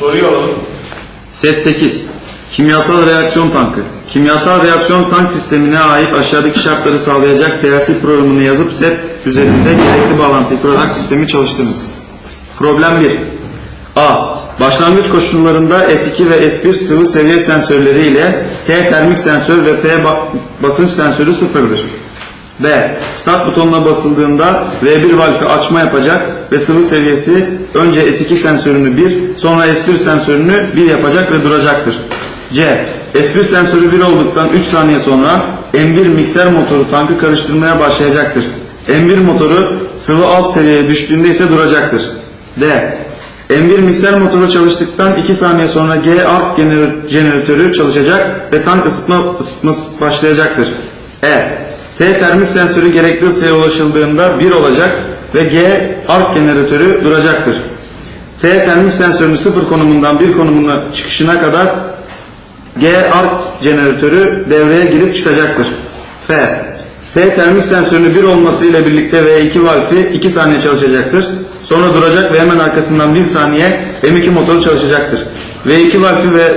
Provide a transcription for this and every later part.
Soruyu alalım. Set 8. Kimyasal reaksiyon tankı. Kimyasal reaksiyon tank sistemine ait aşağıdaki şartları sağlayacak PLC programını yazıp set üzerinde gerekli bağlantıyı kurarak sistemi çalıştırınız. Problem 1. A. Başlangıç koşullarında S2 ve S1 sıvı seviye sensörleri ile T termik sensör ve P ba- basınç sensörü sıfırdır. B. Start butonuna basıldığında V1 valfi açma yapacak ve sıvı seviyesi önce S2 sensörünü 1, sonra S1 sensörünü 1 yapacak ve duracaktır. C. S1 sensörü 1 olduktan 3 saniye sonra M1 mikser motoru tankı karıştırmaya başlayacaktır. M1 motoru sıvı alt seviyeye düştüğünde ise duracaktır. D. M1 mikser motoru çalıştıktan 2 saniye sonra G arc jeneratörü çalışacak ve tank ısıtma ısıtması başlayacaktır. E. T termik sensörü gerekli ısıya ulaşıldığında 1 olacak ve G arc jeneratörü duracaktır. T termik sensörünün 0 konumundan 1 konumuna çıkışına kadar G arc jeneratörü devreye girip çıkacaktır. F. T termik sensörünün 1 olması ile birlikte V2 valfi 2 saniye çalışacaktır. Sonra duracak ve hemen arkasından 1 saniye M2 motoru çalışacaktır. V2 valfi ve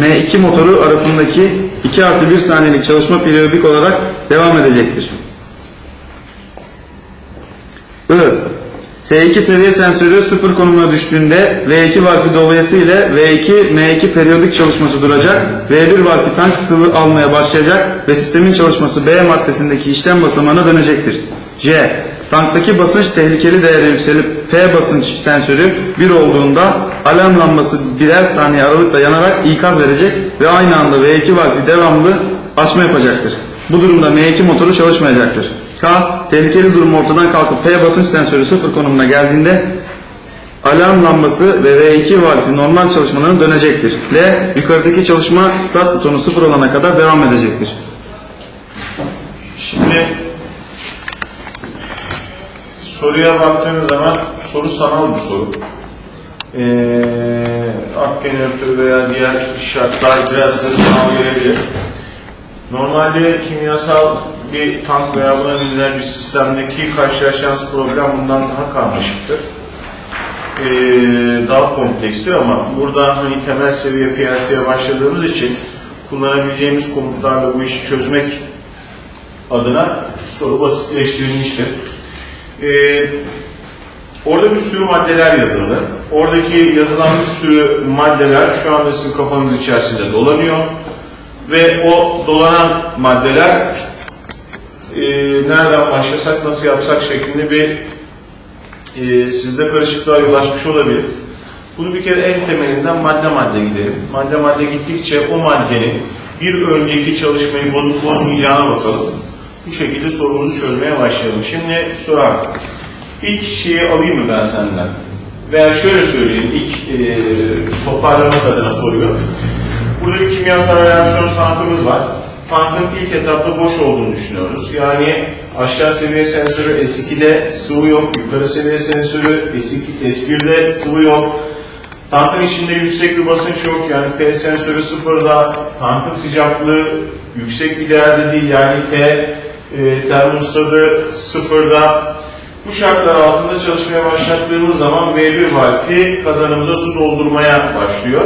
M2 motoru arasındaki 2 artı 1 saniyelik çalışma periyodik olarak devam edecektir. I. S2 seviye sensörü sıfır konumuna düştüğünde V2 valfi dolayısıyla V2 M2 periyodik çalışması duracak. V1 valfi tank sıvı almaya başlayacak ve sistemin çalışması B maddesindeki işlem basamağına dönecektir. C. Tanktaki basınç tehlikeli değere yükselip P basınç sensörü 1 olduğunda alarm lambası birer saniye aralıkla yanarak ikaz verecek ve aynı anda V2 valfi devamlı açma yapacaktır. Bu durumda M2 motoru çalışmayacaktır. K. Tehlikeli durum ortadan kalkıp P basınç sensörü sıfır konumuna geldiğinde alarm lambası ve V2 valfi normal çalışmalarına dönecektir. L. Yukarıdaki çalışma start butonu sıfır olana kadar devam edecektir. Şimdi soruya baktığınız zaman soru sanal bir soru. Ee, ak jeneratörü veya diğer şartlar biraz size sanal gelebilir. Normalde kimyasal bir tank veya buna benzer bir sistemdeki karşılaşacağınız problem bundan daha karmaşıktır. Ee, daha komplekstir ama burada hani temel seviye PLC'ye başladığımız için kullanabileceğimiz komutlarla bu işi çözmek adına soru basitleştirilmiştir. Ee, orada bir sürü maddeler yazılı. Oradaki yazılan bir sürü maddeler şu anda sizin kafanız içerisinde dolanıyor. Ve o dolanan maddeler e, nereden başlasak, nasıl yapsak şeklinde bir e, sizde karışıklığa yol açmış olabilir. Bunu bir kere en temelinden madde madde gidelim. Madde madde gittikçe o maddenin bir önceki çalışmayı bozup bozmayacağına bakalım. Bu şekilde sorumuzu çözmeye başlayalım. Şimdi sorar. İlk şeyi alayım mı ben senden? Veya şöyle söyleyeyim, ilk e, toparlamak adına soruyor. Burada bir kimyasal reaksiyon tankımız var. Tankın ilk etapta boş olduğunu düşünüyoruz. Yani aşağı seviye sensörü S2'de sıvı yok, yukarı seviye sensörü S2, S1'de sıvı yok. Tankın içinde yüksek bir basınç yok. Yani P sensörü sıfırda, tankın sıcaklığı yüksek bir değerde değil. Yani T e, termostatı sıfırda. Bu şartlar altında çalışmaya başlattığımız zaman V1 valfi kazanımıza su doldurmaya başlıyor.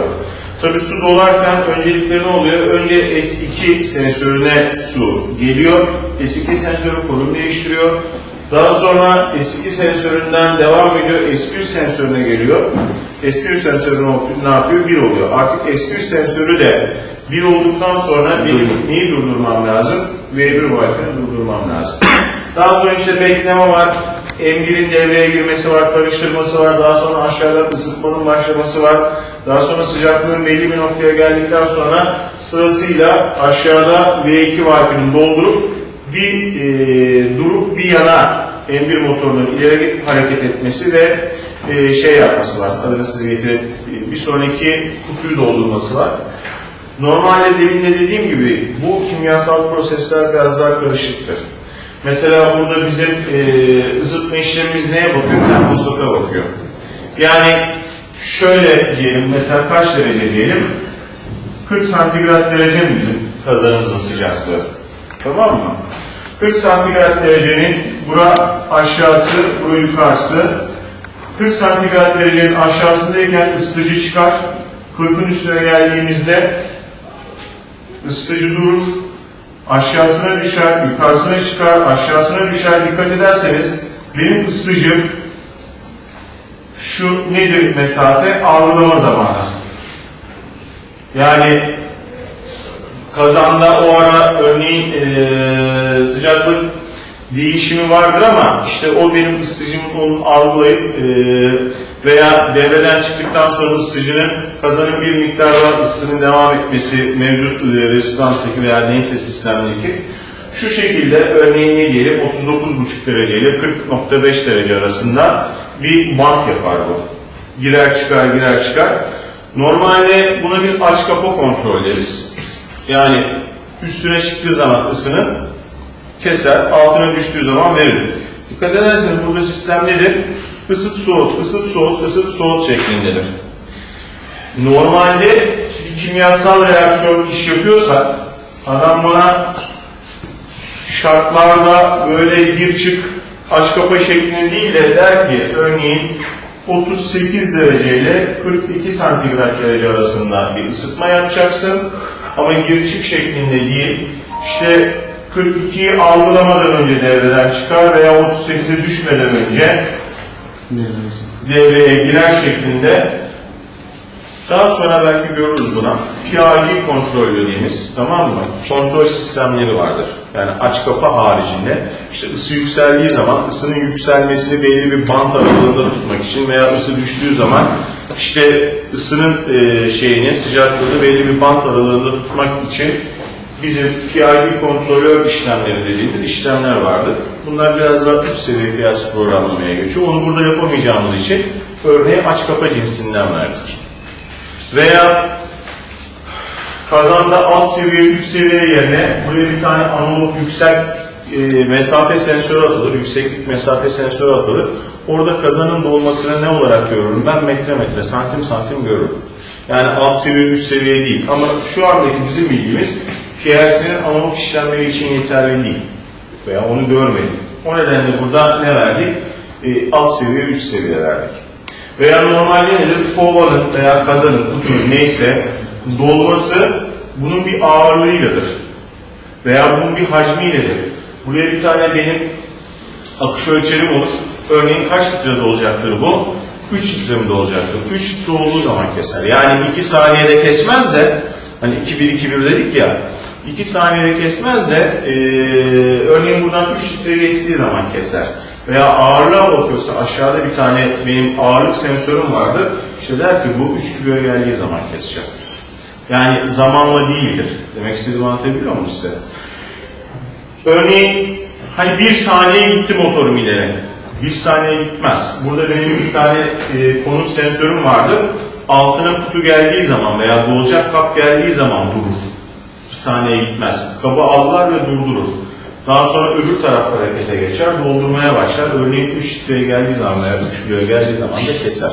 Tabi su dolarken öncelikle ne oluyor? Önce S2 sensörüne su geliyor. S2 sensörü konum değiştiriyor. Daha sonra S2 sensöründen devam ediyor. S1 sensörüne geliyor. S1 sensörü ne yapıyor? 1 oluyor. Artık S1 sensörü de 1 olduktan sonra benim neyi durdurmam lazım? V1 valfini durdurmam lazım. Daha sonra işte bekleme var. M1'in devreye girmesi var, karıştırması var. Daha sonra aşağıdan ısıtmanın başlaması var. Daha sonra sıcaklığın belli bir noktaya geldikten sonra sırasıyla aşağıda V2 valfinin doldurup bir e, durup bir yana M1 motorunun ileri hareket etmesi ve e, şey yapması var. Adını size getirip bir sonraki kutuyu doldurması var. Normalde demin de dediğim gibi bu kimyasal prosesler biraz daha karışıktır. Mesela burada bizim e, ısıtma işlemimiz neye bakıyor? Termostata bakıyor. Yani şöyle diyelim, mesela kaç derece diyelim? 40 santigrat derece mi bizim kazanımızın sıcaklığı? Tamam mı? 40 santigrat derecenin bura aşağısı, bura yukarısı. 40 santigrat derecenin aşağısındayken ısıtıcı çıkar. 40'ın üstüne geldiğimizde ısıtıcı durur. Aşağısına düşer, yukarısına çıkar, aşağısına düşer. Dikkat ederseniz benim ısıtıcım şu nedir mesafe? Algılama zamanı. Yani kazanda o ara örneğin eee, sıcaklık değişimi vardır ama işte o benim ısıtıcımın onu algılayıp eee, veya devreden çıktıktan sonra ısıtıcının kazanın bir miktar daha ısının devam etmesi mevcut eee, rezistanstaki veya neyse sistemdeki şu şekilde örneğin ne diyelim 39,5 derece ile 40.5 derece arasında bir bant yapar bu. Girer çıkar girer çıkar. Normalde buna biz aç kapa kontrol deriz. Yani üstüne çıktığı zaman ısını keser, altına düştüğü zaman verir. Dikkat ederseniz burada sistem nedir? Isıt soğut, ısıt soğut, ısıt soğut şeklindedir. Normalde bir kimyasal reaksiyon iş yapıyorsak adam bana şartlarda böyle gir çık aç kapa şeklinde değil de der ki örneğin 38 derece ile 42 santigrat derece arasında bir ısıtma yapacaksın. Ama gir çık şeklinde değil işte 42'yi algılamadan önce devreden çıkar veya 38'e düşmeden önce devreye girer şeklinde daha sonra belki görürüz buna. PID kontrol dediğimiz tamam mı? Kontrol sistemleri vardır. Yani aç kapa haricinde işte ısı yükseldiği zaman ısının yükselmesini belli bir bant aralığında tutmak için veya ısı düştüğü zaman işte ısının e, şeyini sıcaklığını belli bir bant aralığında tutmak için bizim PID kontrolör işlemleri dediğimiz işlemler vardır. Bunlar biraz daha üst seviye kıyas programlamaya geçiyor. Onu burada yapamayacağımız için örneğin aç kapa cinsinden verdik. Veya kazanda alt seviye, üst seviye yerine buraya bir tane analog yüksek e, mesafe sensörü atılır, yükseklik mesafe sensörü atılır. Orada kazanın dolmasını ne olarak görürüm? Ben metre metre, santim santim görürüm. Yani alt seviye, üst seviye değil. Ama şu andaki bizim bilgimiz PLC'nin analog işlemleri için yeterli değil. Veya onu görmedik. O nedenle burada ne verdik? E, alt seviye, üst seviye verdik. Veya normalde nedir? Kovanın veya kazanın, kutunun neyse dolması bunun bir ağırlığıyladır. Veya bunun bir hacmiyledir. Buraya bir tane benim akış ölçerim olur. Örneğin kaç litrede olacaktır bu? 3 litre mi olacaktır? 3 litre olduğu zaman keser. Yani 2 saniyede kesmez de hani 2-1-2-1 dedik ya 2 saniyede kesmez de eee, örneğin buradan 3 litre geçtiği zaman keser. Veya ağırlığa bakıyorsa aşağıda bir tane benim ağırlık sensörüm vardı. İşte der ki bu 3 kiloya geldiği zaman kesecek. Yani zamanla değildir. Demek istediğimi anlatabiliyor muyum size? Örneğin hani bir saniye gitti motorum ileri. Bir saniye gitmez. Burada benim bir tane e, konut sensörüm vardı. Altına kutu geldiği zaman veya dolacak kap geldiği zaman durur. Bir saniye gitmez. Kabı allar ve durdurur. Daha sonra öbür taraf harekete geçer, doldurmaya başlar. Örneğin 3 litreye geldiği zaman veya 3 kiloya geldiği zaman da keser.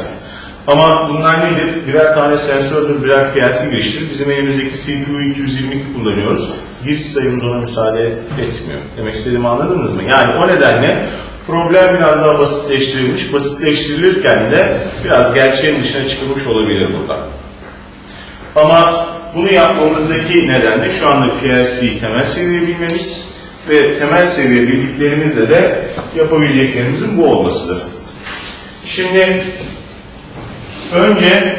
Ama bunlar nedir? Birer tane sensördür, birer PLC giriştir. Bizim elimizdeki CPU 222 kullanıyoruz. Giriş sayımız ona müsaade etmiyor. Demek istediğimi anladınız mı? Yani o nedenle problem biraz daha basitleştirilmiş. Basitleştirilirken de biraz gerçeğin dışına çıkılmış olabilir burada. Ama bunu yapmamızdaki neden de şu anda PLC temel seviye bilmemiz ve temel seviye bildiklerimizle de yapabileceklerimizin bu olmasıdır. Şimdi önce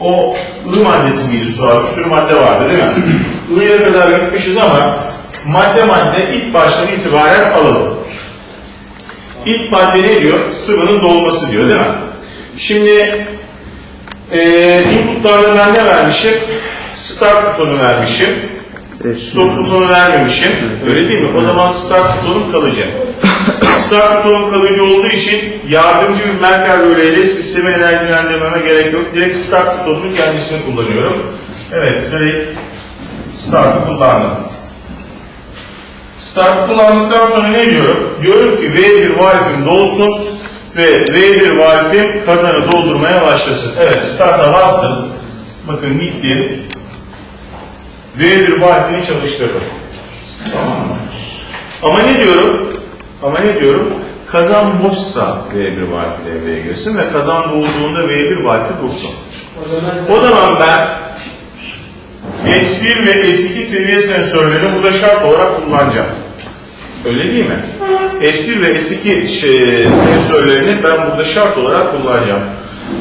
o I maddesi miydi su? Bir sürü madde vardı değil mi? I'ya kadar gitmişiz ama madde madde ilk baştan itibaren alalım. İlk madde ne diyor? Sıvının dolması diyor değil mi? Şimdi e, inputlarda ben ne vermişim? Start butonu vermişim. Stop butonu vermemişim. Öyle değil mi? O zaman start butonum kalıcı. start butonum kalıcı olduğu için yardımcı bir Merkel röleyle sistemi enerjilendirmeme gerek yok. Direkt start butonunun kendisini kullanıyorum. Evet, direkt start'ı kullandım. Start kullandıktan sonra ne diyorum? Diyorum ki V1 valfim dolsun ve V1 valfim kazanı doldurmaya başlasın. Evet, start'a bastım. Bakın gitti. V1 valfini çalıştırdım. Tamam mı? Ama ne diyorum? Ama ne diyorum? Kazan boşsa V1 valfi devreye girsin ve kazan dolduğunda V1 valfi dursun. O zaman ben S1 ve S2 seviye sensörlerini burada şart olarak kullanacağım. Öyle değil mi? S1 ve S2 şey, sensörlerini ben burada şart olarak kullanacağım.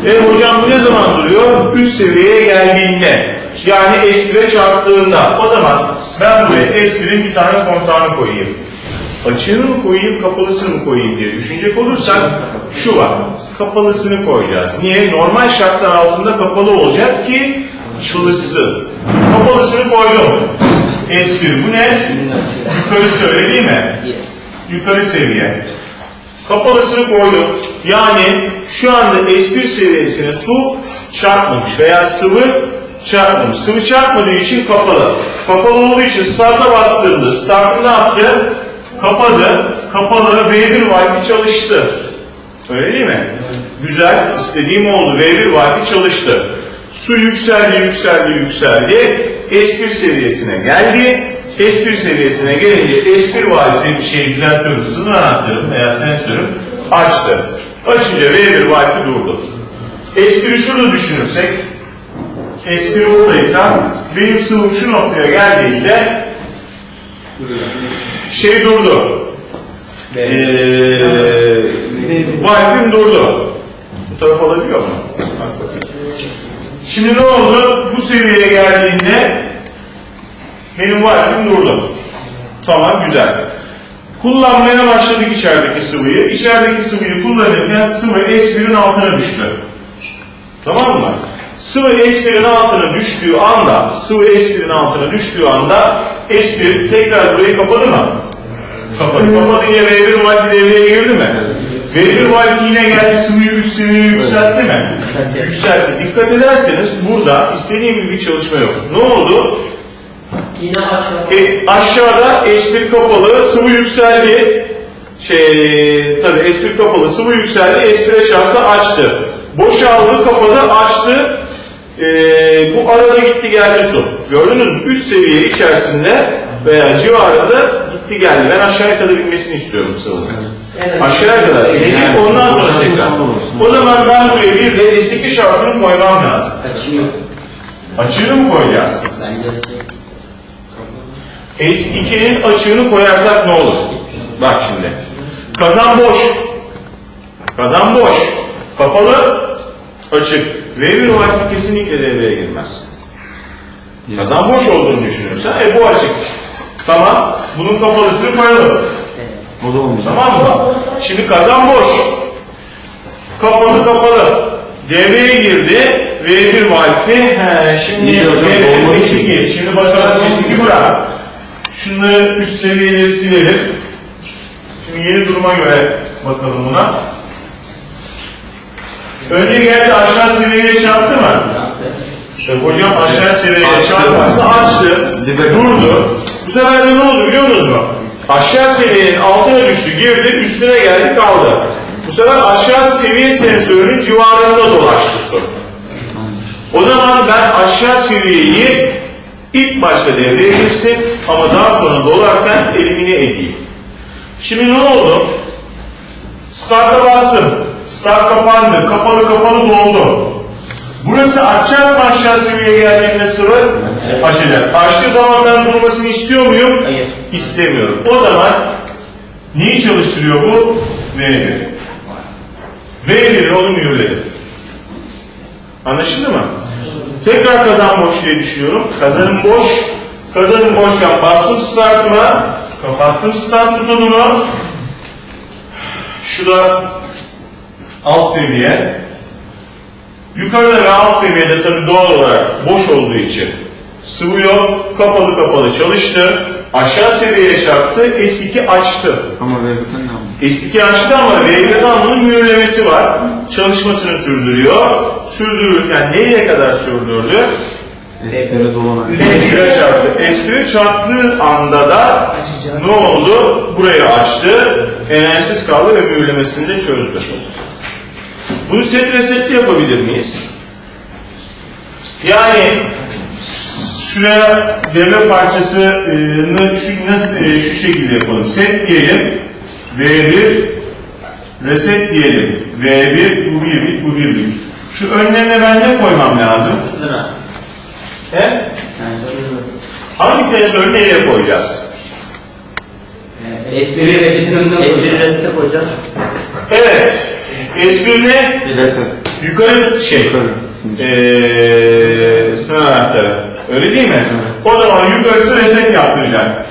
E hocam bu ne zaman duruyor? Üst seviyeye geldiğinde. Yani S1'e çarptığında. O zaman ben buraya S1'in bir tane kontağını koyayım. Açığını mı koyayım, kapalısını mı koyayım diye düşünecek olursak şu var. Kapalısını koyacağız. Niye? Normal şartlar altında kapalı olacak ki çalışsın. Kapalısını koydum. S1 bu ne? Yukarı söyle değil mi? Yukarı seviye. Kapalısını koydum. Yani şu anda S1 seviyesine su çarpmamış veya sıvı çarpmamış. Sıvı çarpmadığı için kapalı. Kapalı olduğu için start'a bastığımda start'ı ne yaptı? Kapadı. Kapalı V1 valfi çalıştı. Öyle değil mi? Güzel. istediğim oldu. V1 valfi çalıştı. Su yükseldi, yükseldi, yükseldi. S1 seviyesine geldi. S1 seviyesine gelince S1 valfi bir şey düzeltiyorum. Sınır anahtarım veya sensörüm açtı. Açınca V1 valfi durdu. S1'i şurada düşünürsek S1 buradaysa benim sıvım şu noktaya geldiğinde şey durdu. Ee, valfim durdu. Bu taraf alabiliyor mu? Şimdi ne oldu? Bu seviyeye geldiğinde benim valfim durdu. Tamam güzel. Kullanmaya başladık içerideki sıvıyı. İçerideki sıvıyı kullanırken sıvı S1'in altına düştü. Tamam mı? Sıvı S1'in altına düştüğü anda, sıvı S1'in altına düştüğü anda S1 tekrar burayı kapadı mı? Kapadı. Kapatınca V1 valfi devreye girdi mi? V1 valfi yine geldi sıvıyı üst seviyeye yükseltti mi? Yükseltti. Dikkat ederseniz burada istediğim gibi bir çalışma yok. Ne oldu? Yine aşağı. E, aşağıda S1 kapalı, sıvı yükseldi. Şey, tabii S1 kapalı, sıvı yükseldi, S1'e çarptı, açtı. Boşaldı, kapadı, açtı. E, bu arada gitti geldi su. Gördünüz mü? Üst seviye içerisinde veya civarında gitti geldi. Ben aşağıya kadar inmesini istiyorum sıvının. Evet. Aşağıya kadar inecek, ondan sonra tekrar. O zaman ben buraya bir de S2 şartını koymam lazım. Açığını mı koyacağız? Bence S2'nin açığını koyarsak ne olur? Bak şimdi. Kazan boş. Kazan boş. Kapalı. Açık. V1 valfi kesinlikle devreye girmez. Kazan boş olduğunu düşünürsen e bu açık. Tamam. Bunun kapalısını koyalım. O da olmayacak. Tamam mı? Şimdi kazan boş. Kapalı kapalı. Devreye girdi. V1 valfi. He, şimdi İyi hocam, V1 olmadı ki. S2. Şimdi bakalım S2 bırak. Şunları üst seviyeleri silelim. Şimdi yeni duruma göre bakalım buna. Önce geldi aşağı seviyeye çarptı mı? İşte hocam aşağı seviyeye çarpması açtı, durdu. Bu sefer de ne oldu biliyor musunuz mu? Aşağı seviyenin altına düştü, girdi, üstüne geldi, kaldı. Bu sefer aşağı seviye sensörünün civarında dolaştı su. O zaman ben aşağı seviyeyi ilk başta devreye girsin ama daha sonra dolarken elimine edeyim. Şimdi ne oldu? Start'a bastım. Start kapandı. Kapalı kapalı doldu. Burası açacak mı aşağı seviyeye geldiğinde sıvı? Açacak. Açtığı zaman ben durmasını istiyor muyum? Hayır. İstemiyorum. O zaman neyi çalıştırıyor bu? V1. V1'in onu mühürledi. Anlaşıldı mı? Tekrar kazan boş diye düşünüyorum. Kazanım boş. Kazanım boşken bastım startıma. Kapattım start butonunu. Şu da alt seviye. Yukarıda ve alt seviyede tabi doğal olarak boş olduğu için sıvı yok, kapalı kapalı çalıştı. Aşağı seviyeye çarptı, S2 açtı. Ama V1'den ne oldu? S2 açtı ama V1'den bunun mühürlemesi var. Çalışmasını sürdürüyor. Sürdürürken nereye kadar sürdürdü? S1'e dolana. S1'e çarptı. S1'e çarptığı anda da Açacak. ne oldu? Burayı açtı. Enerjisiz kaldı ve mühürlemesini de çözdü. Bunu set resetli yapabilir miyiz? Yani şuraya devre parçasını şu, nasıl, e, şu şekilde yapalım. Set diyelim. V1 Reset diyelim. V1, bu 1 bit, bu 1 bit. Şu önlerine ben ne koymam lazım? Sıra. He? Yani Hangi sensörü nereye koyacağız? Espri reçetinde Espri reçete koyacağız. Evet. S1 ne? Reset. Yukarı şey. Yukarı. Ee, sınır anahtarı. Öyle değil mi? O zaman yukarısı reset yaptıracak.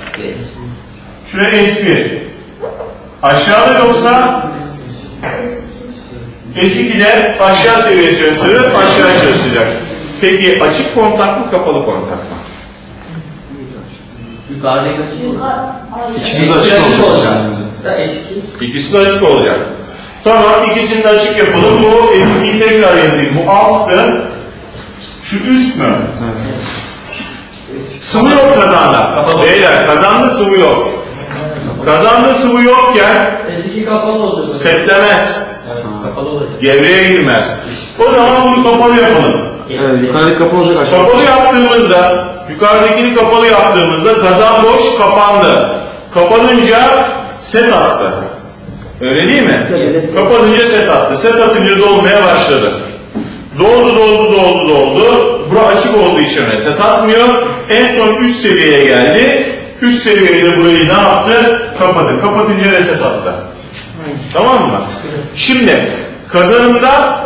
Şuraya S1. Aşağıda yoksa S2'de aşağı seviye sensörü aşağı çalışacak. Peki açık kontak mı kapalı kontak mı? Yukarıdaki açık İkisi de açık olacak. Da eski. İkisi de açık olacak. Tamam ikisini de açık yapalım. Bu eskiyi tekrar yazayım. Bu alttı. Şu üst mü? Sıvı yok kazanda. Beyler kazanda sıvı yok. Kazanda sıvı yokken Eski kapalı olacak. setlemez. Evet, kapalı olacak. Devreye girmez. O zaman bunu kapalı yapalım. Evet, yukarıdaki kapı olacak aşağı. Kapalı yaptığımızda, yukarıdakini kapalı yaptığımızda kazan boş kapandı. Kapanınca set attı. Öyle değil mi? Kapanınca set attı. Set atınca dolmaya başladı. Doldu, doldu, doldu, doldu. Bura açık olduğu için reset atmıyor. En son üst seviyeye geldi. Üst seviyede burayı ne yaptı? Kapadı. Kapatınca reset attı. Tamam mı? Şimdi kazanımda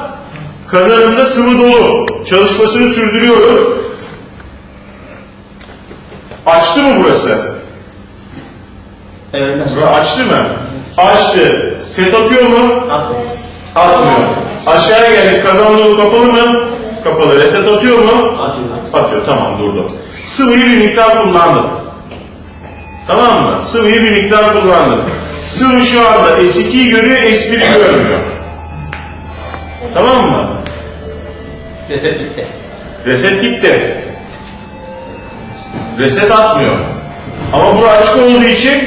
kazanımda sıvı dolu. Çalışmasını sürdürüyorum. Açtı mı burası? Evet. Bura açtı mı? Açtı. Set atıyor mu? Atmıyor. Aşağıya geldik. Kazan dolu kapalı mı? Kapalı. Reset atıyor mu? Atıyor. Atıyor. Tamam durdu. Sıvıyı bir miktar kullandım. Tamam mı? Sıvıyı bir miktar kullandım. Sıvı şu anda S2'yi görüyor, S1'i görmüyor. Tamam mı? Reset bitti. Reset gitti. Reset atmıyor. Ama bu açık olduğu için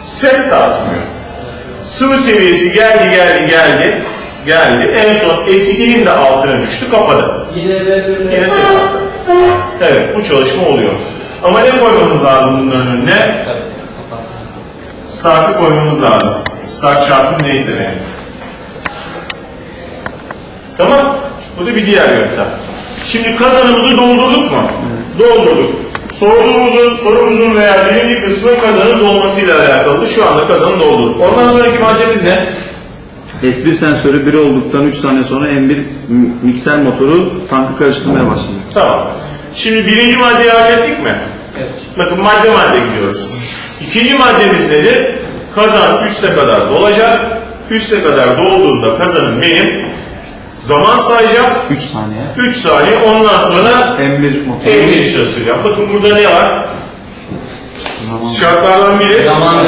set de atmıyor. Sıvı seviyesi geldi geldi geldi geldi. En son S2'nin de altına düştü kapadı. Yine. Yine. Evet bu çalışma oluyor. Ama ne koymamız lazım bunların önüne? Start'ı koymamız lazım. Start şartım neyse benim. Tamam. Bu da bir diğer yöntem. Şimdi kazanımızı doldurduk mu? Doldurduk. Sorduğumuzun, sorumuzun veya birinci kısmı kazanın dolmasıyla alakalı. Şu anda kazanı doldurduk. Ondan sonraki maddemiz ne? S1 sensörü 1 olduktan 3 saniye sonra M1 m- mikser motoru tankı karıştırmaya başladı. Tamam. Şimdi birinci maddeyi hallettik mi? Evet. Bakın madde madde gidiyoruz. İkinci maddemiz nedir? Kazan üste kadar dolacak. Üste kadar dolduğunda kazanım benim zaman sayacak. 3 saniye. 3 saniye ondan sonra M1 motoru. 50 çalıştıracağım. Bakın burada ne var? Zaman- Şartlardan biri Zaman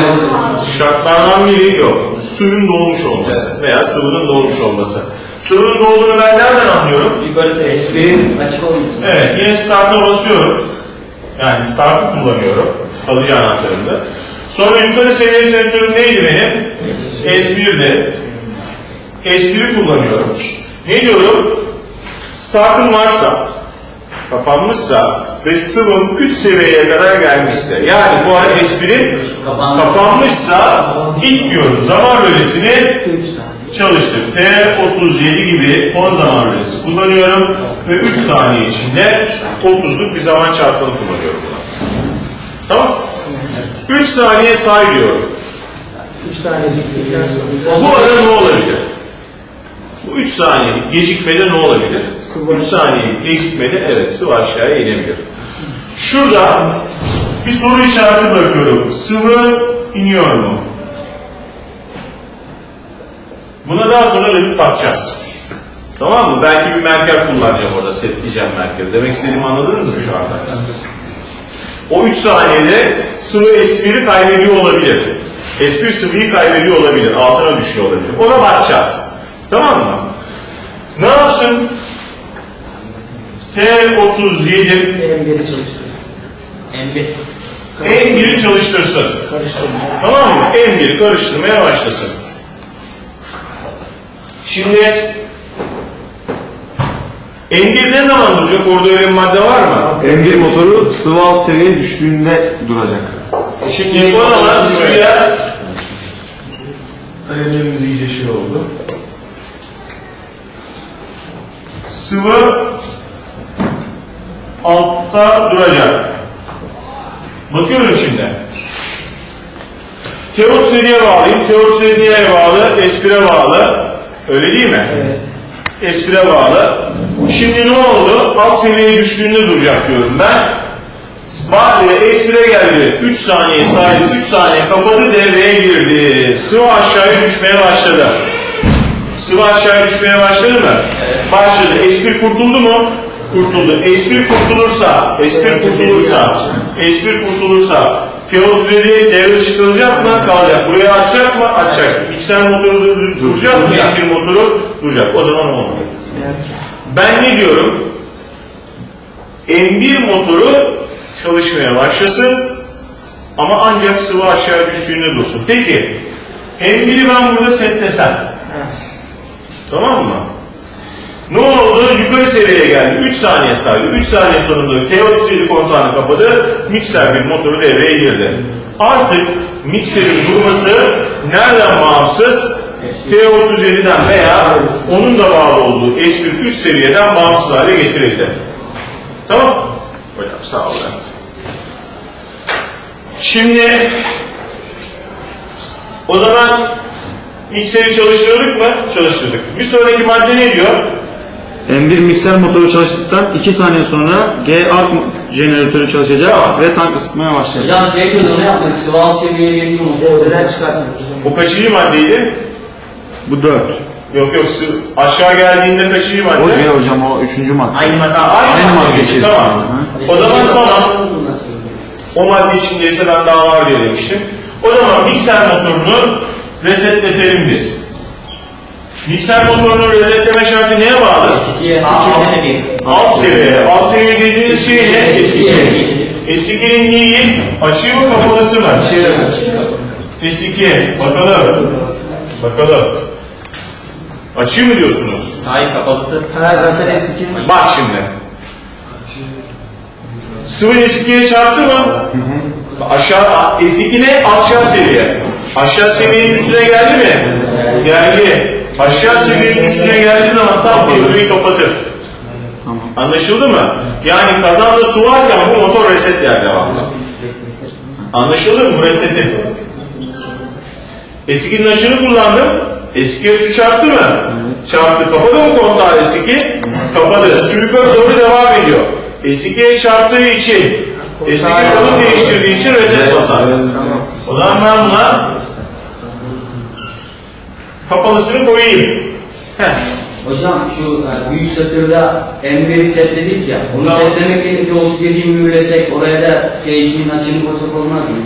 şartlardan biri yok. Suyun dolmuş olması veya sıvının dolmuş olması. Sıvının dolduğunu ben nereden anlıyorum? Yukarısı espri açık olmuş. Evet, yine start'a basıyorum. Yani start'ı kullanıyorum. Kalıcı anahtarımda. Sonra yukarı seviye sensörüm neydi benim? S1'di. S1'i kullanıyorum. Ne diyorum? Start'ım varsa, kapanmışsa ve sıvım üst seviyeye kadar gelmişse, yani bu S1'im Kapandı. kapanmışsa ilk diyorum zaman bölgesini 3 saniye. çalıştım. T37 gibi 10 zaman rölesi kullanıyorum ve 3 saniye içinde 30'luk bir zaman çarpanı kullanıyorum. Tamam? 3 saniye say diyorum. 3 saniye. Bu arada ne olabilir? Bu 3 saniyelik gecikmede ne olabilir? 3 saniyelik gecikmede evet sıvı aşağıya inebilir. Şurada bir soru işareti bırakıyorum. Sıvı iniyor mu? Buna daha sonra dönüp bakacağız. Tamam mı? Belki bir merker kullanacağım orada, setleyeceğim merkeri. Demek istediğimi anladınız mı şu anda? O 3 saniyede sıvı S1'i kaybediyor olabilir. S1 sıvıyı kaybediyor olabilir, altına düşüyor olabilir. Ona bakacağız. Tamam mı? Ne yapsın? T37 M1'i çalıştırırız. M1. M1'i çalıştırsın. Karıştırma. Tamam mı? M1 karıştırmaya başlasın. Şimdi M1 ne zaman duracak? Orada öyle bir madde var mı? M1 motoru sıvı alt seviyeye düştüğünde duracak. Şimdi o zaman şuraya Kalemlerimiz iyice şey oldu. Sıvı altta duracak. Bakıyorum şimdi. T37'ye bağlayayım. T37'ye bağlı, S1'e bağlı. Öyle değil mi? Evet. S1'e bağlı. Şimdi ne oldu? Alt seviyeye düştüğünde duracak diyorum ben. Bağlı S1'e geldi. 3 saniye saydı. 3 saniye kapadı devreye girdi. Sıvı aşağıya düşmeye başladı. Sıvı aşağıya düşmeye başladı mı? Başladı. S1 kurtuldu mu? Kurtuldu. S1 kurtulursa, S1 kurtulursa, S1 kurtulursa T37 devre çıkarılacak mı? Kalacak. Buraya açacak mı? Açacak. Mikser motoru dur- duracak mı? M1 motoru duracak. O zaman olmuyor. Ben ne diyorum? M1 motoru çalışmaya başlasın ama ancak sıvı aşağı düştüğünde dursun. Peki M1'i ben burada setlesem tamam mı? Ne oldu? Yukarı seviyeye geldi. 3 saniye saydı. 3 saniye sonunda T37 kontağını kapadı. Mikser bir motoru devreye girdi. Artık mikserin durması nereden bağımsız? T37'den veya onun da bağlı olduğu S1 üst seviyeden bağımsız hale getirildi. Tamam? Hocam sağ ol. ya. Şimdi o zaman mikseri çalıştırdık mı? Çalıştırdık. Bir sonraki madde ne diyor? M1 mikser motoru çalıştıktan 2 saniye sonra G alt jeneratörü çalışacak Tamam. ve tank ısıtmaya başlayacak. Hocam şey için onu yapmak, sıvı alt seviyeye getireyim onu. Devreden çıkartmak. O kaçıncı maddeydi? Bu 4. Yok yok sı- aşağı geldiğinde kaçıncı madde? O C hocam o 3. madde. Aynı madde. Aynı, Aynı madde içerisinde. Tamam. Hı. O zaman tamam. O madde içindeyse ben daha var diye demiştim. O zaman mikser motorunu resetletelim biz. Mikser motorunun resetleme şartı neye bağlı? Eskiye. Alt seviye. Alt seviye dediğiniz şey ne? Eski. S2. S2'nin neyi? Açığı mı kapalısı mı? S2. Bakalım. Bakalım. Açığı mı diyorsunuz? Hayır kapalısı. Ha zaten eski. Bak şimdi. Sıvı S2'ye çarptı mı? Aşağı, S2 ne? Aşağı seviye. Aşağı seviyenin üstüne geldi mi? Geldi. Aşağı seviyenin üstüne geldiği zaman tam devreyi kapatır. Anlaşıldı mı? Yani kazanda su varken bu motor reset yer devamlı. Anlaşıldı mı? Bu reseti. S2'nin aşını kullandım. S2'ye su çarptı mı? Çarptı. Kapadı mı kontağı S2? Kapadı. Yukarı doğru devam ediyor. S2'ye çarptığı için S2 konum değiştirdiği için reset basar. O zaman ben buna kapalısını koyayım. Heh. Hocam şu e, büyük satırda M1'i setledik ya, onu Tamam. setlemek yerine o istediği mühürlesek, oraya da S2'nin açını koysak olmaz mı?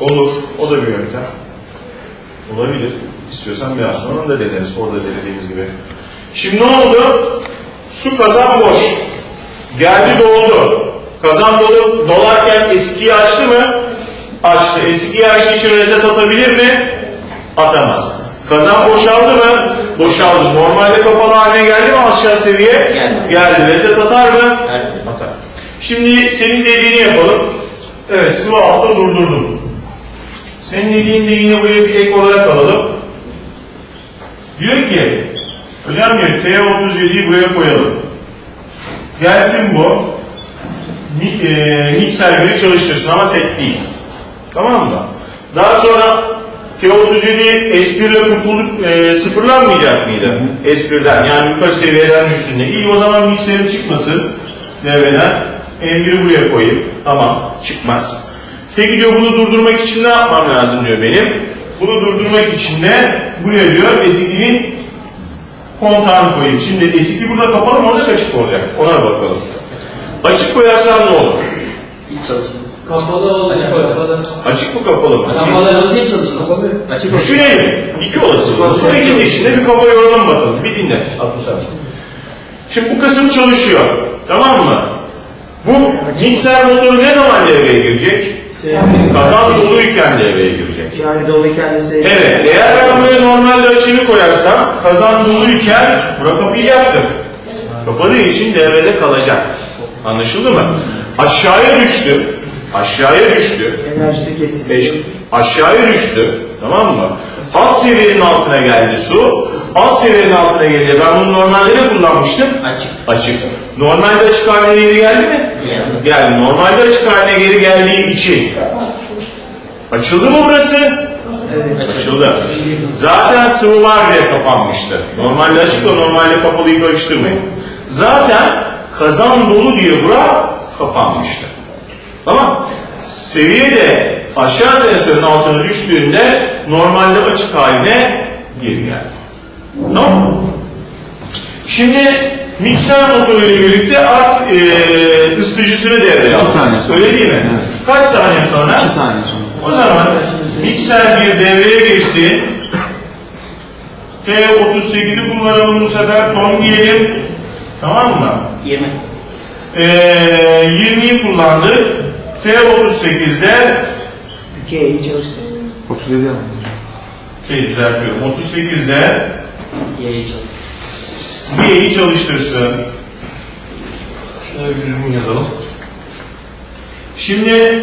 Olur. O da bir yöntem. Olabilir. İstiyorsan biraz sonra da deneriz. Orada denediğimiz gibi. Şimdi ne oldu? Su kazan boş. Geldi doldu. Kazan dolu dolarken eskiyi açtı mı? Açtı. Eskiyi açtığı için reset atabilir mi? Atamaz. Kazan boşaldı mı? Boşaldı. Normalde kapalı haline geldi mi aşağı seviye? Geldi. Geldi. Reset atar mı? Evet. Atar. Şimdi senin dediğini yapalım. Evet sıvı altta durdurdum. Senin dediğin de yine buraya bir ek olarak alalım. Diyor ki, hocam diyor T37'yi buraya koyalım. Gelsin bu. Mi, e, mikser biri çalıştırsın ama set değil. Tamam mı? Daha sonra T37 S1 ile kurtulduk, e, sıfırlanmayacak mıydı? S1'den yani yukarı seviyeden düştüğünde. İyi o zaman mikserim çıkmasın devreden. M1'i buraya koyayım. Tamam çıkmaz. Peki diyor bunu durdurmak için ne yapmam lazım diyor benim. Bunu durdurmak için de buraya diyor S2'nin kontağını koyayım. Şimdi S2 burada kapalı mı olacak açık olacak? Ona bakalım. Açık koyarsam ne olur? Hiç çalışmıyor. Kapalı olacak. Kapalı. Açık mı kapalı mı? Kapalı olsa hiç çalışmıyor. Açık Düşünelim. İki olasılık. Bu ikisi içinde bir kafa yoralım bakalım. Bir dinle. Abdülsam. Şimdi bu kısım çalışıyor. Tamam mı? Bu mikser motoru ne zaman devreye girecek? Kazan doluyken devreye girecek. Yani dolu kendisi. Evet, eğer ben buraya normalde açığını koyarsam kazan doluyken bura kapayacaktır. Kapadığı için devrede kalacak. Anlaşıldı mı? Aşağıya düştü. Aşağıya düştü. Enerjisi kesildi. Aşağıya düştü. Tamam mı? Alt seviyenin altına geldi su. Alt seviyenin altına gelince ben bunu normalde ne kullanmıştım? Açık. Açık. Normalde açık haline geri geldi mi? Geldi. Geldi. Normalde açık haline geri geldiği için. Açıldı mı burası? Evet. Açıldı. Zaten sıvılar diye kapanmıştı. Normalde açık da normalde kapalıyı karıştırmayın. Zaten kazan dolu diye bura kapanmıştı. Tamam. Seviye de aşağı sensörün altına düştüğünde normalde açık haline geri geldi. Tamam mı? Şimdi mikser motoru ile birlikte ark e, ısıtıcısını devreye sonra. Öyle değil mi? Evet. Kaç saniye sonra? 2 saniye sonra. O zaman mikser bir devreye girsin. T38'i kullanalım bu sefer ton diyelim. Tamam mı? 20. Ee, 20'yi kullandık. T38'de Ülkeyi çalıştırırız. 37 yapalım. şey düzeltiyorum. 38'de Yayıcı. G'yi çalıştırsın. Şunları bir düzgün yazalım. Şimdi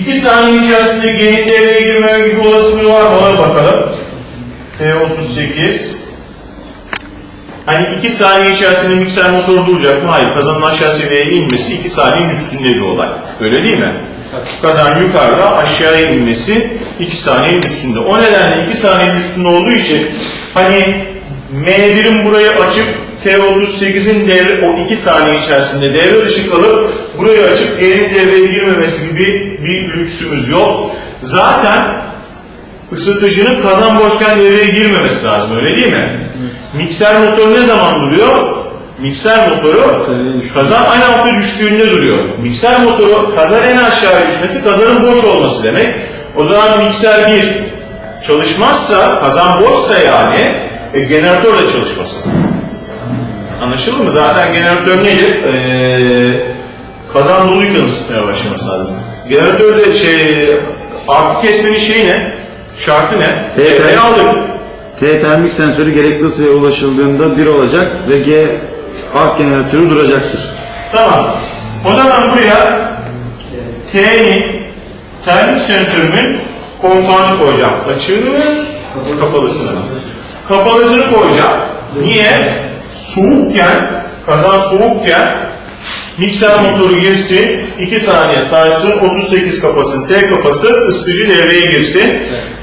2 saniye içerisinde G'nin devreye girme gibi olasılığı var mı? Ona bakalım. T38 Hani 2 saniye içerisinde mikser motoru duracak mı? Hayır. Kazanın aşağı seviyeye inmesi 2 saniyenin üstünde bir olay. Öyle değil mi? Kazan yukarıda aşağıya inmesi 2 saniyenin üstünde. O nedenle 2 saniyenin üstünde olduğu için hani M1'in burayı açıp T38'in devre o 2 saniye içerisinde devre dışı kalıp burayı açıp G'nin devreye girmemesi gibi bir lüksümüz yok. Zaten ısıtıcının kazan boşken devreye girmemesi lazım öyle değil mi? Mikser motoru ne zaman duruyor? Mikser motoru kazan en alta düştüğünde duruyor. Mikser motoru kazan en aşağıya düşmesi kazanın boş olması demek. O zaman mikser 1 çalışmazsa kazan boşsa yani e, jeneratör de çalışmasın. Anlaşıldı mı? Zaten jeneratör nedir? Ee, kazan doluyken ısıtmaya başlaması lazım. Jeneratörde şey arka kesmenin şeyi ne? Şartı ne? Devreye aldık. T termik sensörü gerekli ısıya ulaşıldığında 1 olacak ve G ark jeneratörü duracaktır. Tamam. O zaman buraya T'nin termik sensörümün kontağını koyacağım. Açığını kapalısını. Kapalısını koyacağım. Niye? Soğukken, kazan soğukken mikser motoru girsin, 2 saniye saysın, 38 kapasın, T kapası, ısıtıcı devreye girsin.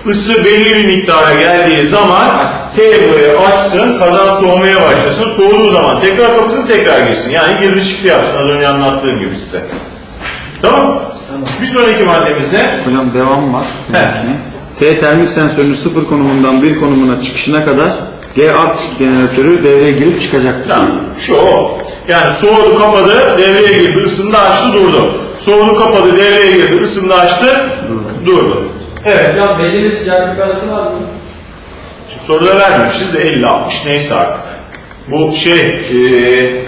Isı belli bir miktara geldiği zaman T buraya açsın, kazan soğumaya başlasın. Soğuduğu zaman tekrar kapasın, tekrar girsin. Yani girdi çıktı yapsın az önce anlattığım gibi size. Tamam Bir sonraki maddemiz ne? Hocam devam var. He. T termik sensörünün sıfır konumundan bir konumuna çıkışına kadar G ark jeneratörü devreye girip çıkacaktır. Tamam. Şu o. Yani soğudu kapadı, devreye girdi, ısındı açtı, durdu. Soğudu kapadı, devreye girdi, ısındı açtı, durdu. Evet. Hocam belli bir sıcaklık arası var mı? Şimdi soruda vermemişiz de 50-60 neyse artık. Bu şey, eee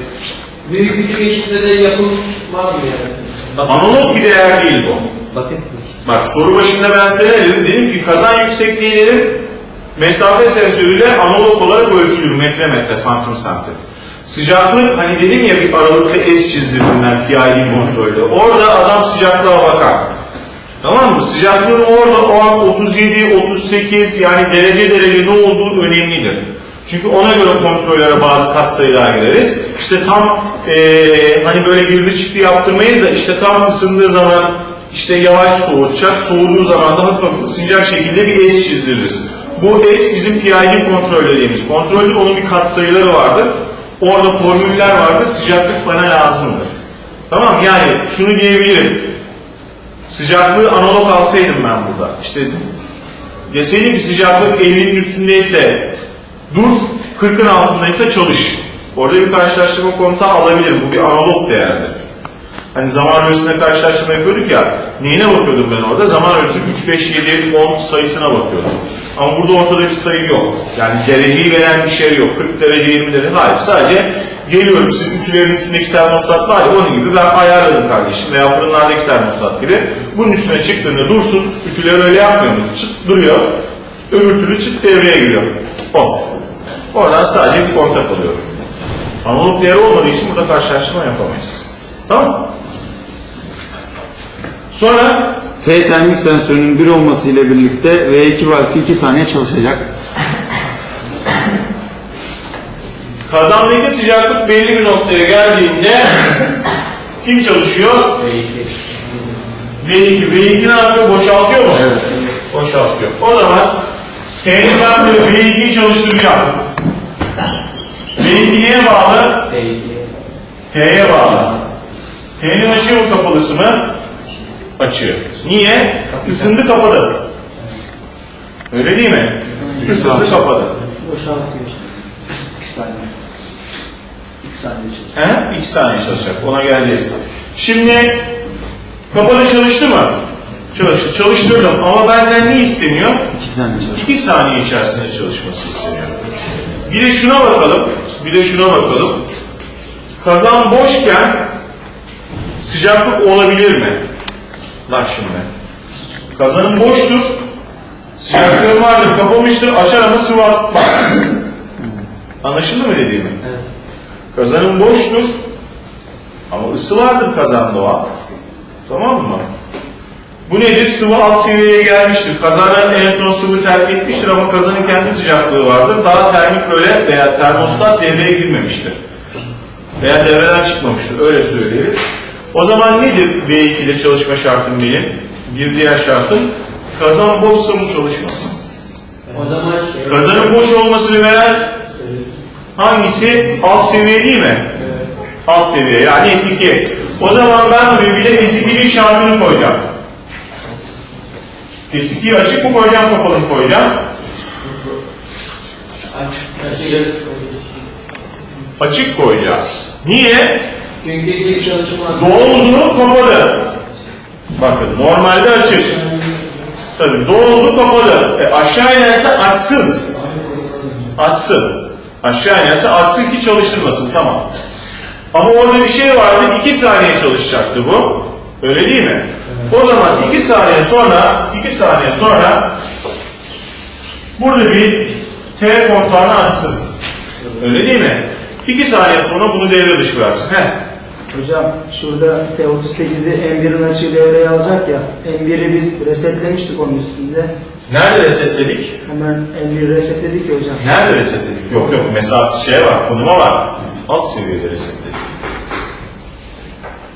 Büyük küçük eşitlerde yapım var mı yani? analog bir değer değil bu. Basit. Bak soru başında ben size ne dedim? Dedim ki kazan yüksekliği dedim, mesafe sensörüyle analog olarak ölçülür metre metre, santim santim. Sıcaklık hani dedim ya bir aralıkta S çizdirdim ben PID kontrolde. Orada adam sıcaklığa bakar. Tamam mı? Sıcaklığın orada o an 37, 38 yani derece derece ne olduğu önemlidir. Çünkü ona göre kontrollere bazı katsayılar gireriz. İşte tam eee, hani böyle girdi çıktı yaptırmayız da işte tam ısındığı zaman işte yavaş soğutacak, soğuduğu zaman da hafif hafif ısınacak şekilde bir S çizdiririz. Bu S bizim PID kontrol dediğimiz. Kontrolde onun bir katsayıları vardır. Orada formüller vardır. Sıcaklık bana lazımdır. Tamam yani şunu diyebilirim. Sıcaklığı analog alsaydım ben burada. İşte deseydim ki sıcaklık 50'nin üstündeyse dur, 40'ın altındaysa çalış. Orada bir karşılaştırma kontağı alabilirim. Bu bir analog değerdir. Hani zaman öğresine karşılaştırma yapıyorduk ya. Neyine bakıyordum ben orada? Zaman öğresi 3, 5, 7, 10 sayısına bakıyordum. Ama burada ortada bir sayı yok. Yani dereceyi veren bir şey yok. 40 derece, 20 derece. Hayır. Sadece geliyorum sizin ütülerin üstündeki termostat var ya onun gibi ben ayarladım kardeşim. Veya fırınlardaki termostat gibi. Bunun üstüne çıktığında dursun. Ütüler öyle yapmıyor mu? Çıt duruyor. Öbür türlü çıt devreye giriyor. O. Oradan sadece bir kontak alıyor. Analog değeri olmadığı için burada karşılaştırma yapamayız. Tamam? Sonra T termik sensörünün 1 olması ile birlikte V2 valfi 2 saniye çalışacak. Kazandaki sıcaklık belli bir noktaya geldiğinde kim çalışıyor? V2. V2 ne yapıyor? Boşaltıyor mu? Evet. Boşaltıyor. O zaman ben böyle V2'yi çalıştıracağım. V2 neye bağlı? T'ye bağlı. T'nin açığı mı kapalısı mı? Açığı. Niye? Isındı kapadı. Öyle değil mi? Isındı kapadı. Boşaltıyor. İki saniye çalışıyor. He? İki saniye çalışacak. Ona geleceğiz. Şimdi kapalı çalıştı mı? Çalıştı. Çalıştırdım ama benden ne isteniyor? 2 saniye çalışacak. 2 saniye içerisinde çalışması isteniyor. Bir de şuna bakalım. Bir de şuna bakalım. Kazan boşken sıcaklık olabilir mi? Bak şimdi. Kazanın boştur. Sıcaklığın vardır, kapamıştır, açar ama sıvı atmaz. Anlaşıldı mı dediğimi? Kazanın boştur. Ama ısı vardır kazanda o an. Tamam mı? Bu nedir? Sıvı alt seviyeye gelmiştir. Kazanın en son sıvı terk etmiştir ama kazanın kendi sıcaklığı vardır. Daha termik böyle veya termostat devreye girmemiştir. Veya devreden çıkmamıştır. Öyle söyleyelim. O zaman nedir V2 ile çalışma şartım benim? Bir diğer şartım kazan boşsa mı çalışmasın? O zaman şey, Kazanın boş olmasını veren hangisi? Alt seviye değil mi? Alt seviye yani S2. O zaman ben buraya bir de S2'nin şartını koyacağım. S2'yi açık mı koyacağım, kapalı mı koyacağım? açık. Açık koyacağız. Niye? Çünkü ilk çalışmaz. Doldu, kapalı. Bakın normalde açık. Tabii doldu, kapalı. E, aşağı inerse açsın. Açsın. Aşağı inerse açsın ki çalıştırmasın. Tamam. Ama orada bir şey vardı. 2 saniye çalışacaktı bu. Öyle değil mi? O zaman 2 saniye sonra 2 saniye sonra burada bir T kontağını açsın. Öyle değil mi? 2 saniye sonra bunu devre dışı versin. Heh. Hocam şurada T38'i M1'in açığı devreye alacak ya. M1'i biz resetlemiştik onun üstünde. Nerede resetledik? Hemen M1'i resetledik ya hocam. Nerede resetledik? Yok yok mesafe şey var, konuma var. Alt seviyede resetledik.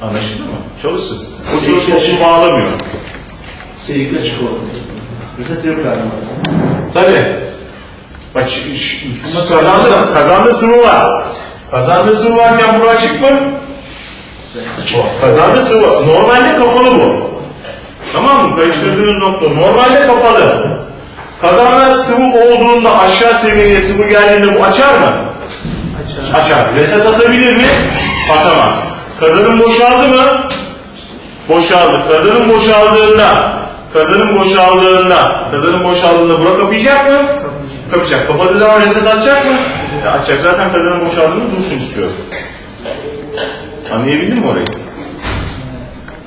Anlaşıldı mı? Çalışsın. O çalışma onu bağlamıyor. Sürekli açık oldu. Reset yok galiba. Tabii. Bak kazandı, kazandı sıvı var. Kazandı sıvı varken bu açık mı? O, Kazandı sıvı. Normalde kapalı bu. Tamam mı? Karıştırdığınız nokta. Normalde kapalı. Kazanda sıvı olduğunda aşağı seviyeye sıvı geldiğinde bu açar mı? Açar. Açar. Reset atabilir mi? Atamaz. Kazanın boşaldı mı? Boşaldı. Kazanın boşaldığında, kazanın boşaldığında, kazanın boşaldığında bura kapayacak mı? Kapayacak. Kapadığı zaman reset atacak mı? Ya açacak. Zaten kazanın boşaldığında dursun istiyor. Anlayabildin mi orayı?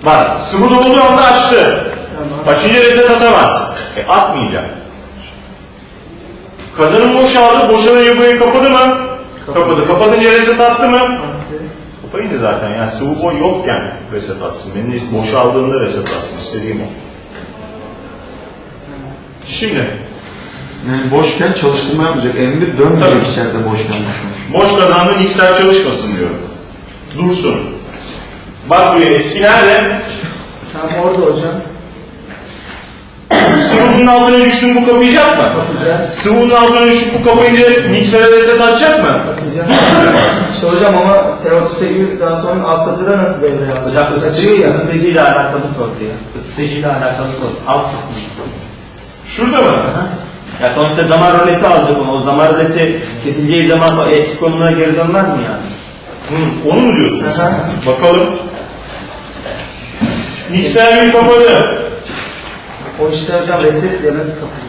Bak sıvı dolduğu anda açtı. Tamam. Açınca reset atamaz. E atmayacak. Kazanın boşaldı. Boşalınca burayı kapadı mı? Kapadı. Kapatınca reset attı mı? Attı. Kapayınca zaten yani sıvı boy yok yani reset atsın. Benim de boşaldığında reset atsın. istediğim o. Şimdi Yani boşken çalıştırma yapmayacak. M1 dönmeyecek Tabii. içeride boşken boşmuş. boş kazandığın mikser çalışmasın diyorum. Dursun. Bak buraya eski nerede? Tam orada hocam. Sıvının altına düştün bu kapayacak mı? Güzel. Sıvının altına düşüp bu kapayınca miksere reset atacak mı? Atacağım. işte hocam ama T38 daha sonra alt satıra nasıl devreye alacak? Hocam ısıtıcı, ya. ısıtıcıyla alakalı soru ya. Isıtıcıyla alakalı soru. Alt kısmı. Şurada mı? Ya sonuçta zaman rölesi alacak onu. O zaman rölesi kesileceği zaman o eski konumuna geri dönmez mi yani? Hı, onu mu diyorsun sen? Aha. Bakalım. Mikser bir kapadı. O işte hocam resetle nasıl kapatacak?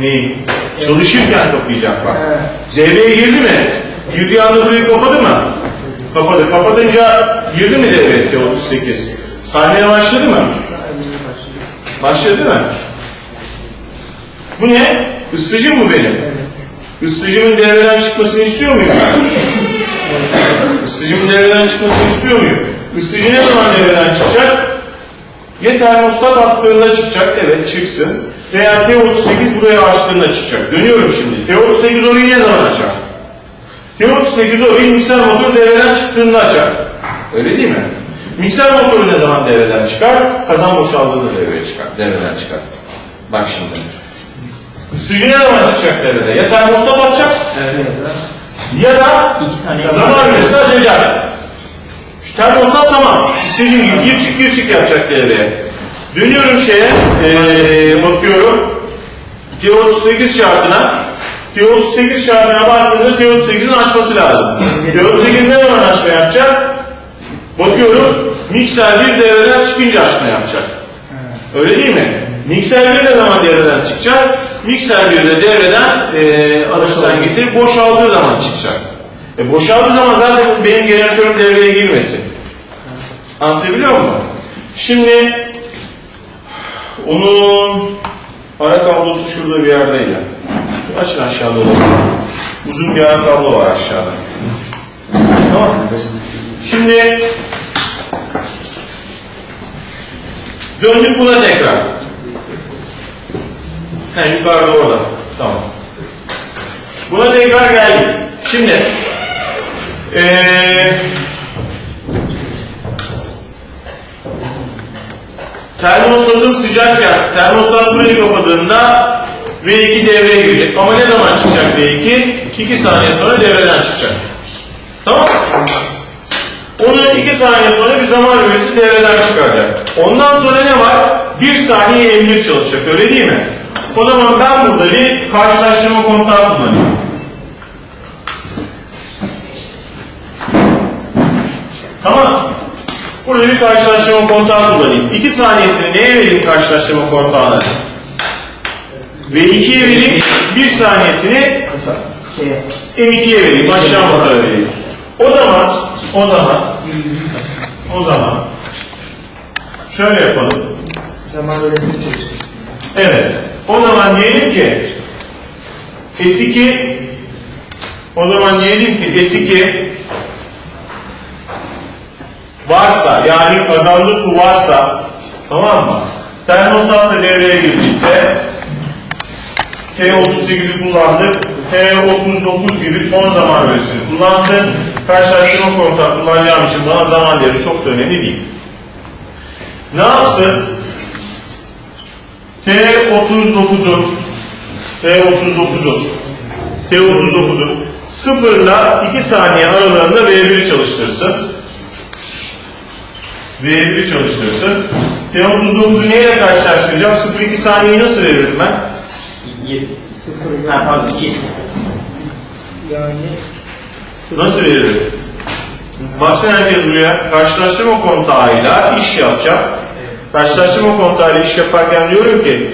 Neyi? Çalışırken kapayacak bak. He. Devreye girdi mi? Girdiği anda burayı kapadı mı? Kapadı. Kapatınca girdi mi devreye T38? Sahneye başladı mı? Başladı değil mi? Bu ne? Isıtıcı mı benim? Isıtıcımın devreden çıkmasını istiyor muyum ben? Isıtıcımın devreden çıkmasını istiyor muyum? Isıtıcı ne zaman devreden çıkacak? Ya termostat attığında çıkacak, evet çıksın. Veya T38 buraya açtığında çıkacak. Dönüyorum şimdi. T38 orayı ne zaman açar? T38 orayı mikser motor devreden çıktığında açar. Öyle değil mi? Mikser motoru ne zaman devreden çıkar? Kazan boşaldığında devreye çıkar. Devreden çıkar. Bak şimdi. Isıtıcı ne zaman çıkacak devrede? Ya termostat atacak ya da zaman verisi açacak. Termostat tamam. İstediğim gibi gir çık gir çık yapacak devreye. Dönüyorum şeye, ee, bakıyorum. T38 şartına. T38 şartına baktığımda T38'in açması lazım. T38 ne zaman açma yapacak? Bakıyorum, mikser bir devreden çıkınca açma yapacak. Öyle değil mi? Mikser 1 ne zaman devreden çıkacak? Mikser 1 de devreden e, alırsan getir boşaldığı zaman çıkacak. E, boşaldığı zaman zaten benim jeneratörüm devreye girmesin. Anlatabiliyor muyum? Şimdi onun ara kablosu şurada bir yerdeydi. Şu açın aşağıda olur. Uzun bir ara kablo var aşağıda. Tamam? Şimdi döndük buna tekrar. He yukarıda orada. Tamam. Buna tekrar geldik. Şimdi eee termostatım sıcakken termostat burayı kapadığında V2 devreye girecek. Ama ne zaman çıkacak V2? 2 saniye sonra devreden çıkacak. Tamam Onu 2 saniye sonra bir zaman bölgesi devreden çıkaracak. Ondan sonra ne var? 1 saniye emniyet çalışacak öyle değil mi? O zaman ben burada bir karşılaştırma kontağı kullanayım. Tamam. Burada bir karşılaştırma kontağı kullanayım. 2 saniyesini neye vereyim karşılaştırma kontağına? Ve 2'ye vereyim. 1 saniyesini Şeye, M2'ye vereyim. Aşağı motora vereyim. O zaman, o zaman, o zaman şöyle yapalım. zaman öylesini çalışıyor. Evet. O zaman diyelim ki S2 o zaman diyelim ki S2 varsa yani kazandı su varsa tamam mı? Termostat da devreye girdiyse T38'i kullandık. T39 gibi ton zaman öğresini kullansın. Karşılaştırma kontak kullanacağım için bana zaman değeri çok da önemli değil. Ne yapsın? T39'un T39'un T39'un 0 ile 2 saniye aralığında V1'i çalıştırsın. V1'i çalıştırsın. T39'u neyle karşılaştıracağım? 0-2 saniyeyi nasıl veririm ben? Yedi. Sıfır Ha pardon iki. yani sıfır. Nasıl veririm? Baksana herkes buraya. Karşılaştırma kontağıyla iş yapacağım. Karşılaştırma kontağıyla iş yaparken diyorum ki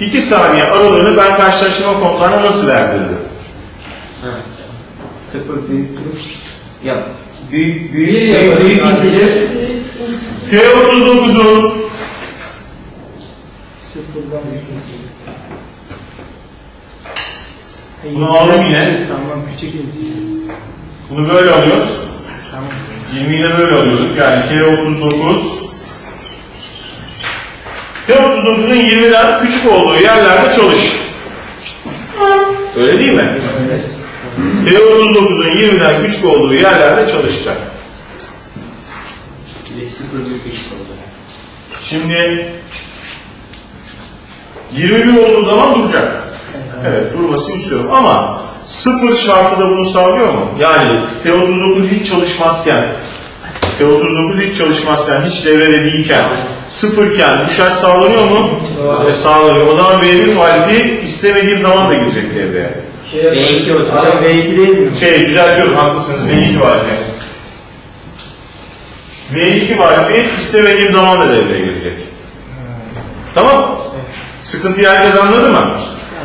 0-2 saniye aralığını ben karşılaştırma kontağına nasıl verdirdim? Sıfır büyüktür. Ya büyük büyük Bir büyük büyük sadece. T39'un Sıfırdan büyük. Bunu aldım yine. Tamam küçük. bunu böyle alıyoruz. Tamam. 20'yi de böyle alıyorduk. Yani T39 T39'un 20'den küçük olduğu yerlerde çalış. Öyle değil mi? T39'un 20'den küçük olduğu yerlerde çalışacak. Şimdi 21 olduğu zaman duracak. Evet durmasını istiyorum ama sıfır şartı da bunu sağlıyor mu? Yani T39 hiç çalışmazken T39 hiç çalışmazken, hiç devrede değilken, sıfırken bu şart sağlanıyor mu? E, sağlanıyor. O zaman V1 muhalifi istemediğim zaman da girecek devreye. Şey B2 hocam. Hocam V2 değil mi? Şey düzeltiyorum haklısınız V2 muhalifi. V2 muhalifi istemediğim zaman da devreye girecek. Tamam. Sıkıntıyı herkes anladı mı?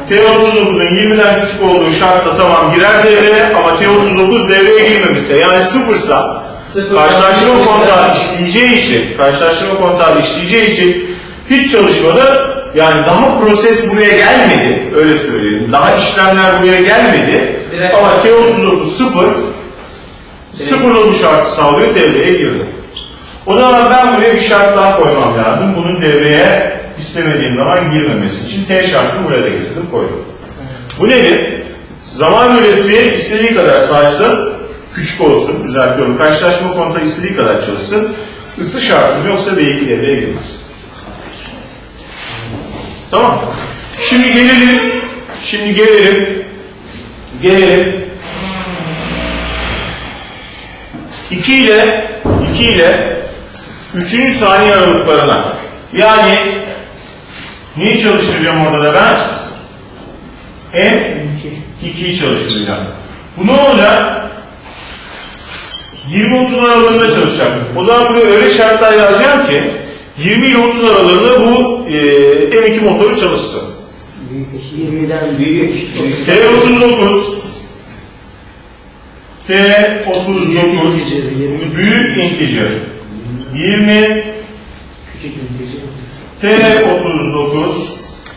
T39'un 20'den küçük olduğu şartla tamam girer devreye ama T39 devreye girmemişse yani sıfırsa Sıfır. karşılaştırma kontağı işleyeceği için karşılaştırma kontağı işleyeceği için hiç çalışmadı yani daha proses buraya gelmedi öyle söyleyelim daha işlemler buraya gelmedi Direkt- ama T39 sıfır sıfırla bu şartı sağlıyor devreye girdi. O zaman ben buraya bir şart daha koymam lazım. Bunun devreye istemediğim zaman girmemesi için T şartını buraya da getirdim koydum. Bu nedir? Zaman üresi istediği kadar saysın, küçük olsun, düzeltiyorum. Karşılaşma kontağı istediği kadar çalışsın. Isı şartım yoksa V2 devreye girmez. Tamam. Şimdi gelelim, şimdi gelelim, gelelim 2 ile 2 ile 3. saniye aralıklarına. Yani neyi çalıştıracağım orada da ben? M2'yi çalıştıracağım. Bu ne olacak? 20-30 aralığında çalışacak. O zaman buraya öyle şartlar yazacağım ki 20 ile 30 aralığında bu e, M2 motoru çalışsın. 20'den büyük. T39 T39 büyük integer. 20 Küçük ülkeci. T39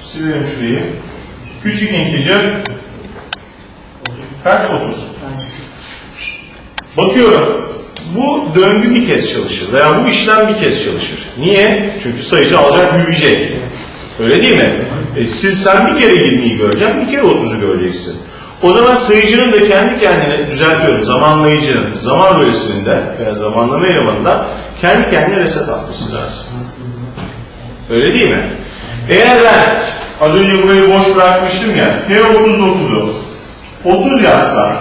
silelim şurayı. Küçük integer. Kaç 30 bakıyorum bu döngü bir kez çalışır veya bu işlem bir kez çalışır. Niye? Çünkü sayıcı alacak büyüyecek. Öyle değil mi? E, siz sen bir kere 20'yi göreceksin, bir kere 30'u göreceksin. O zaman sayıcının da kendi kendine düzeltiyorum. Zamanlayıcının, zaman bölgesinde veya zamanlama elemanında kendi kendine reset atması lazım. Öyle değil mi? Eğer ben az önce burayı boş bırakmıştım ya, P39'u 30 yazsam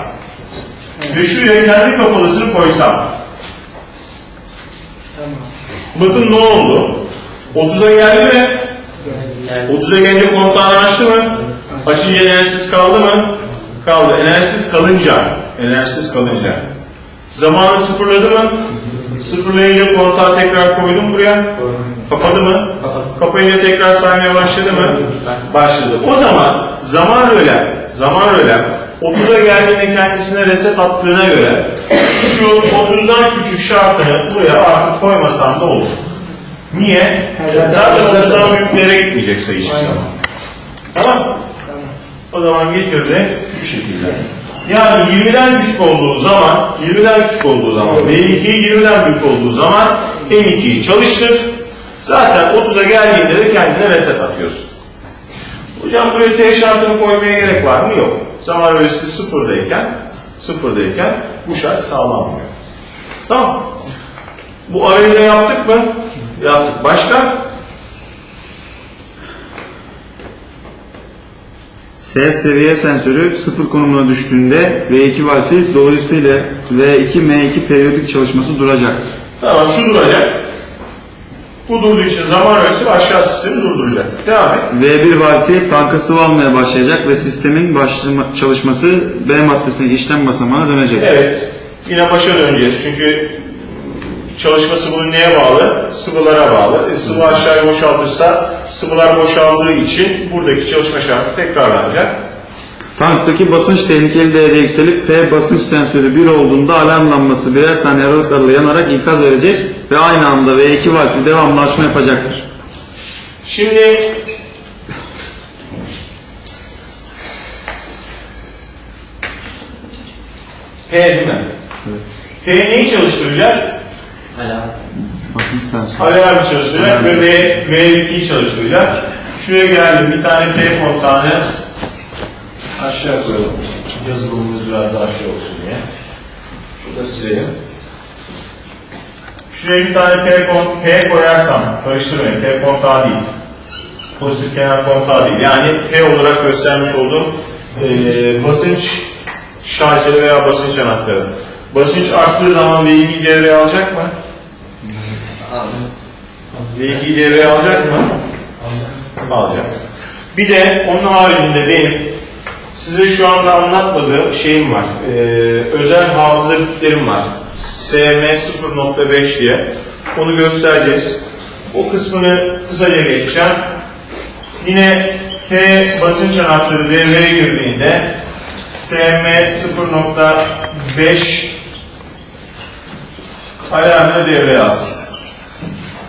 ve şuraya kendi kapalısını koysam. Bakın ne oldu? 30'a geldi mi? 30'a gelince kontağını açtı mı? Açınca enerjisiz kaldı mı? Kaldı. Enerjisiz kalınca, enerjisiz kalınca. Zamanı sıfırladı mı? Sıfırlayınca kontağı tekrar koydum buraya. Kapadı mı? Kapayınca tekrar saymaya başladı mı? Başladı. O zaman zaman rölem, zaman rölem 30'a geldiğinde kendisine reset attığına göre şu 30'dan küçük şartını buraya artık koymasam da olur. Niye? Zaten 30'dan büyüklere gitmeyecek sayı hiçbir zaman. Tamam O zaman getirdi şu şekilde. Yani 20'den küçük olduğu zaman, 20'den küçük olduğu zaman, V2 20'den büyük olduğu zaman M2'yi çalıştır. Zaten 30'a geldiğinde de kendine reset atıyorsun. Hocam buraya T şartını koymaya gerek var mı? Yok. Zaman ölçüsü sıfırdayken, sıfırdayken bu şart sağlanmıyor. Tamam. Bu arayı da yaptık mı? Yaptık. Başka? S seviye sensörü sıfır konumuna düştüğünde V2 valfi dolayısıyla V2 M2 periyodik çalışması duracak. Tamam şu duracak. Bu durduğu için zaman ölçüsü aşağı sistemi durduracak. Devam et. V1 valfi tanka sıvı almaya başlayacak ve sistemin başlama, çalışması B maddesine işlem basamağına dönecek. Evet. Yine başa döneceğiz. Çünkü çalışması bunun neye bağlı? Sıvılara bağlı. E, sıvı aşağıya boşaltırsa sıvılar boşaldığı için buradaki çalışma şartı tekrarlanacak. Tanktaki basınç tehlikeli değerde yükselip P basınç sensörü 1 olduğunda alarm lambası birer saniye aralıklarla yanarak ikaz verecek ve aynı anda V2 valfi devamlı açma yapacaktır. Şimdi P değil mi? Evet. P neyi çalıştıracak? Basınç sensörü. Alarmı çalıştıracak ve V, V2'yi çalıştıracak. Şuraya geldim bir tane P kontağını aşağı koyalım. Yazılımımız biraz daha şey olsun diye. Şurada silelim. Şuraya bir tane P, P koyarsam, karıştırmayın P kontağı değil. Pozitif kenar kontağı değil. Yani P olarak göstermiş olduğum eee basınç şarjları veya basınç anahtarı. Basınç arttığı zaman V2'yi devreye alacak mı? V2'yi devreye alacak mı? Alacak. Bir de onun haricinde benim size şu anda anlatmadığım şeyim var. Ee, özel hafıza bitlerim var. SM 0.5 diye. Onu göstereceğiz. O kısmını kısaca geçeceğim. Yine P basınç anahtarı devreye girdiğinde SM 0.5 alarmını devreye alsın.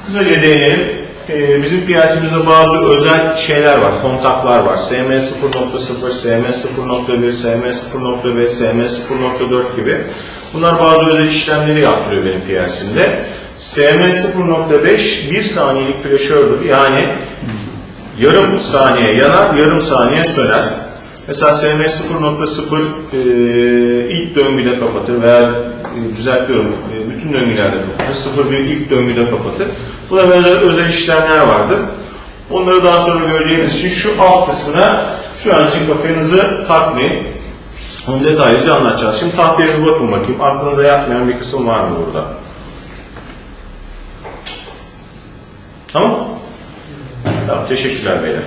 Kısaca değinelim. Ee, bizim piyasamızda bazı özel şeyler var, kontaklar var. SM 0.0, SM 0.1, SM 0.5, SM 0.4 gibi. Bunlar bazı özel işlemleri yaptırıyor benim piyasimde. SM0.5 1 saniyelik flaşördür. Yani yarım saniye yanar, yarım saniye söner. Mesela SM 0.0 e, ilk döngüde kapatır veya e, düzeltiyorum bütün döngülerde kapatır. 0.1 ilk döngüde kapatır. Buna benzer özel işlemler vardır. Onları daha sonra göreceğiniz için şu alt kısmına şu an için kafanızı takmayın. Onu detaylıca anlatacağız. Şimdi tahtaya bir bakın bakayım. Aklınıza yatmayan bir kısım var mı burada? Tamam? Tamam, teşekkürler beyler.